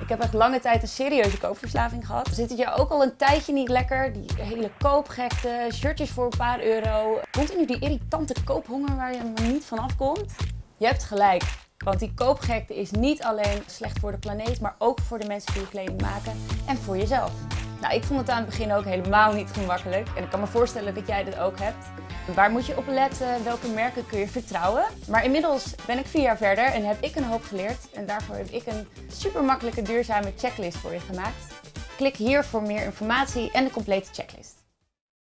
Ik heb echt lange tijd een serieuze koopverslaving gehad. Zit het je ook al een tijdje niet lekker? Die hele koopgekte, shirtjes voor een paar euro. Continu die irritante koophonger waar je niet van afkomt. Je hebt gelijk. Want die koopgekte is niet alleen slecht voor de planeet, maar ook voor de mensen die je kleding maken en voor jezelf. Nou, ik vond het aan het begin ook helemaal niet gemakkelijk. En ik kan me voorstellen dat jij dit ook hebt. Waar moet je op letten? Welke merken kun je vertrouwen? Maar inmiddels ben ik vier jaar verder en heb ik een hoop geleerd. En daarvoor heb ik een super makkelijke duurzame checklist voor je gemaakt. Klik hier voor meer informatie en de complete checklist.